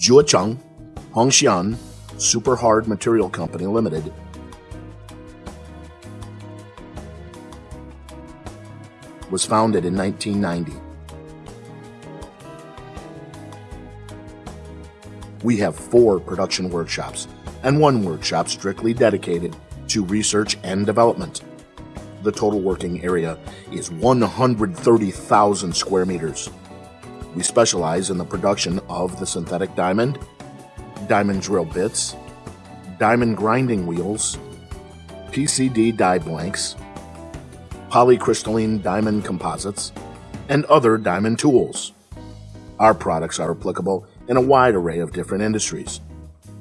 Zhecheng Hongxiang Super Hard Material Company Limited was founded in 1990. We have four production workshops and one workshop strictly dedicated to research and development. The total working area is 130,000 square meters. We specialize in the production of the synthetic diamond, diamond drill bits, diamond grinding wheels, PCD die blanks, polycrystalline diamond composites, and other diamond tools. Our products are applicable in a wide array of different industries,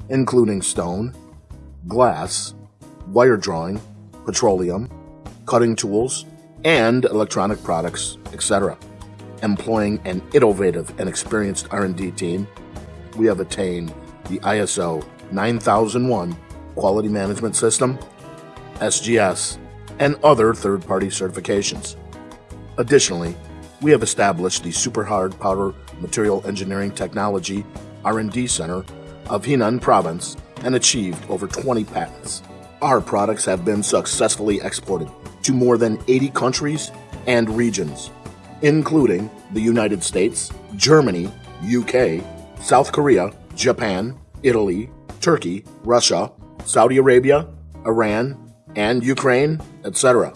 including stone, glass, wire drawing, petroleum, cutting tools, and electronic products, etc. Employing an innovative and experienced R&D team, we have attained the ISO 9001 Quality Management System, SGS, and other third-party certifications. Additionally, we have established the Super Hard Powder Material Engineering Technology R&D Center of Henan Province and achieved over 20 patents. Our products have been successfully exported to more than 80 countries and regions, including the United States, Germany, UK, South Korea, Japan, Italy, Turkey, Russia, Saudi Arabia, Iran, and Ukraine, etc.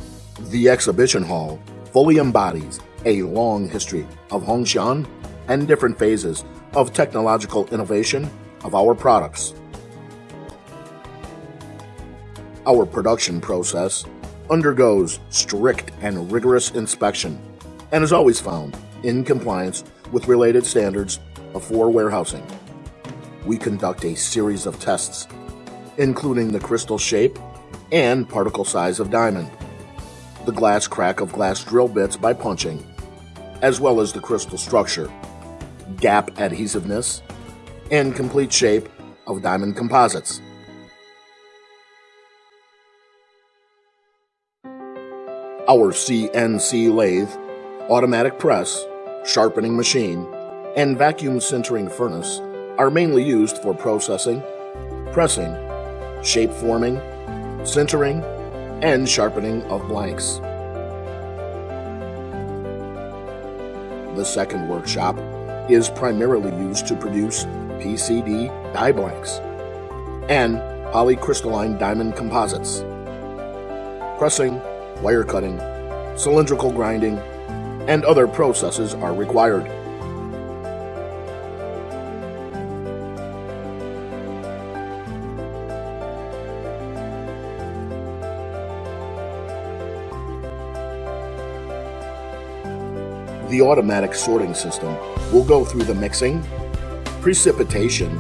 The exhibition hall fully embodies a long history of Hongxiang and different phases of technological innovation of our products. Our production process undergoes strict and rigorous inspection and is always found in compliance with related standards for warehousing. We conduct a series of tests, including the crystal shape and particle size of diamond, the glass crack of glass drill bits by punching, as well as the crystal structure, gap adhesiveness, and complete shape of diamond composites. Our CNC lathe, automatic press, sharpening machine, and vacuum sintering furnace are mainly used for processing, pressing, shape forming, sintering, and sharpening of blanks. The second workshop is primarily used to produce PCD die blanks and polycrystalline diamond composites. Pressing, wire cutting, cylindrical grinding, and other processes are required. The automatic sorting system will go through the mixing, precipitation,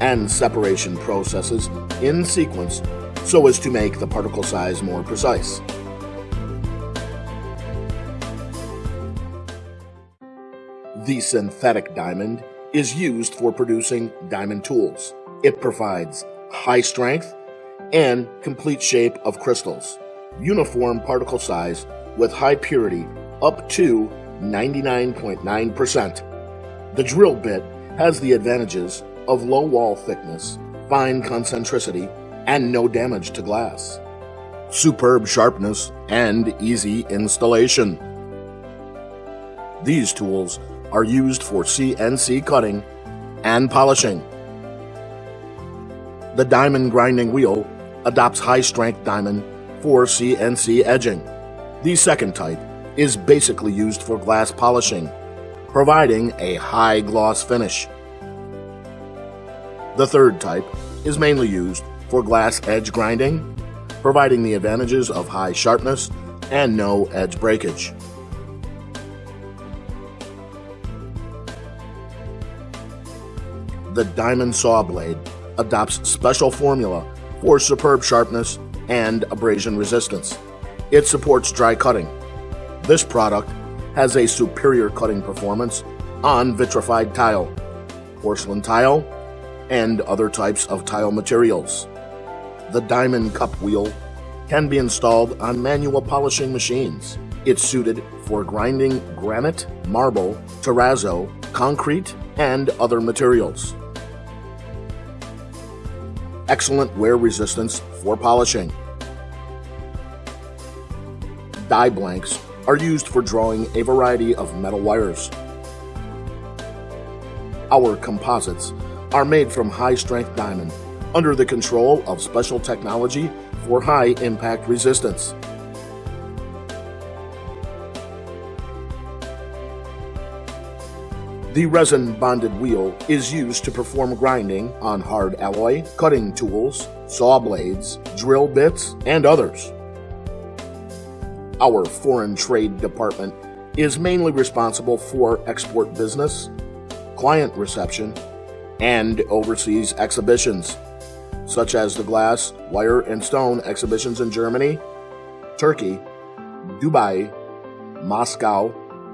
and separation processes in sequence so as to make the particle size more precise. The synthetic diamond is used for producing diamond tools. It provides high strength and complete shape of crystals, uniform particle size with high purity up to 99.9%. The drill bit has the advantages of low wall thickness, fine concentricity, and no damage to glass. Superb sharpness and easy installation. These tools are used for CNC cutting and polishing. The diamond grinding wheel adopts high strength diamond for CNC edging. The second type is basically used for glass polishing, providing a high gloss finish. The third type is mainly used for glass edge grinding, providing the advantages of high sharpness and no edge breakage. The diamond saw blade adopts special formula for superb sharpness and abrasion resistance. It supports dry cutting. This product has a superior cutting performance on vitrified tile, porcelain tile, and other types of tile materials. The diamond cup wheel can be installed on manual polishing machines. It's suited for grinding granite, marble, terrazzo, concrete, and other materials. Excellent wear resistance for polishing. Die blanks are used for drawing a variety of metal wires. Our composites are made from high strength diamond under the control of special technology for high impact resistance. The resin bonded wheel is used to perform grinding on hard alloy, cutting tools, saw blades, drill bits, and others. Our foreign trade department is mainly responsible for export business, client reception, and overseas exhibitions, such as the glass, wire, and stone exhibitions in Germany, Turkey, Dubai, Moscow,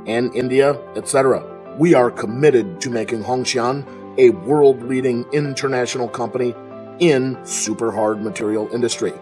and India, etc. We are committed to making Hongxiang a world leading international company in super hard material industry.